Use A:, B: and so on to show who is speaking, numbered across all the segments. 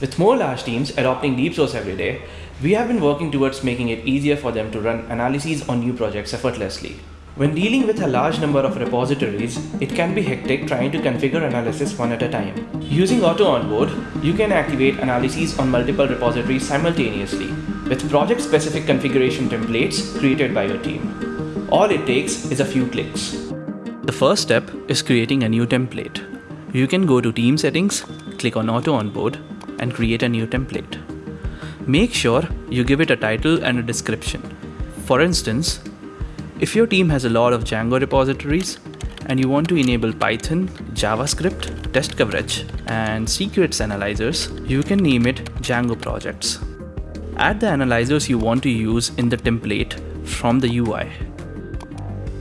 A: With more large teams adopting DeepSource every day, we have been working towards making it easier for them to run analyses on new projects effortlessly. When dealing with a large number of repositories, it can be hectic trying to configure analysis one at a time. Using Auto Onboard, you can activate analyses on multiple repositories simultaneously with project-specific configuration templates created by your team. All it takes is a few clicks. The first step is creating a new template. You can go to Team Settings, click on Auto Onboard, and create a new template. Make sure you give it a title and a description. For instance, if your team has a lot of Django repositories and you want to enable Python, JavaScript, test coverage, and secrets analyzers, you can name it Django projects. Add the analyzers you want to use in the template from the UI.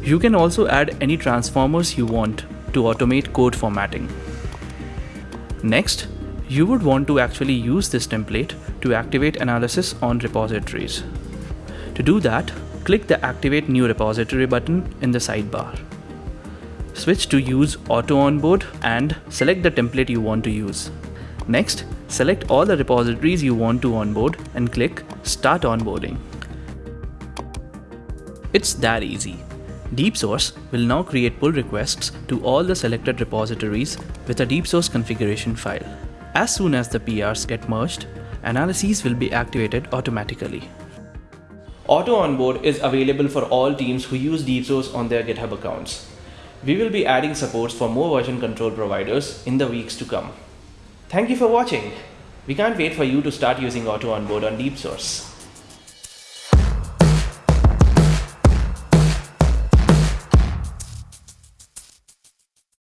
A: You can also add any transformers you want to automate code formatting. Next, you would want to actually use this template to activate analysis on repositories. To do that, click the Activate New Repository button in the sidebar. Switch to Use Auto Onboard and select the template you want to use. Next, select all the repositories you want to onboard and click Start Onboarding. It's that easy. DeepSource will now create pull requests to all the selected repositories with a DeepSource configuration file. As soon as the PRs get merged, analyses will be activated automatically. Auto Onboard is available for all teams who use DeepSource on their GitHub accounts. We will be adding supports for more version control providers in the weeks to come. Thank you for watching. We can't wait for you to start using Auto Onboard on DeepSource.